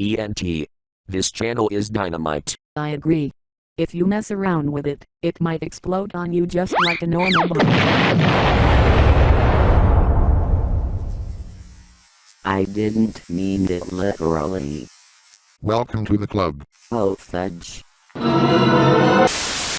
TNT. This channel is dynamite. I agree. If you mess around with it, it might explode on you just like a normal bomb. I didn't mean it literally. Welcome to the club. Oh fudge.